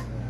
Yeah.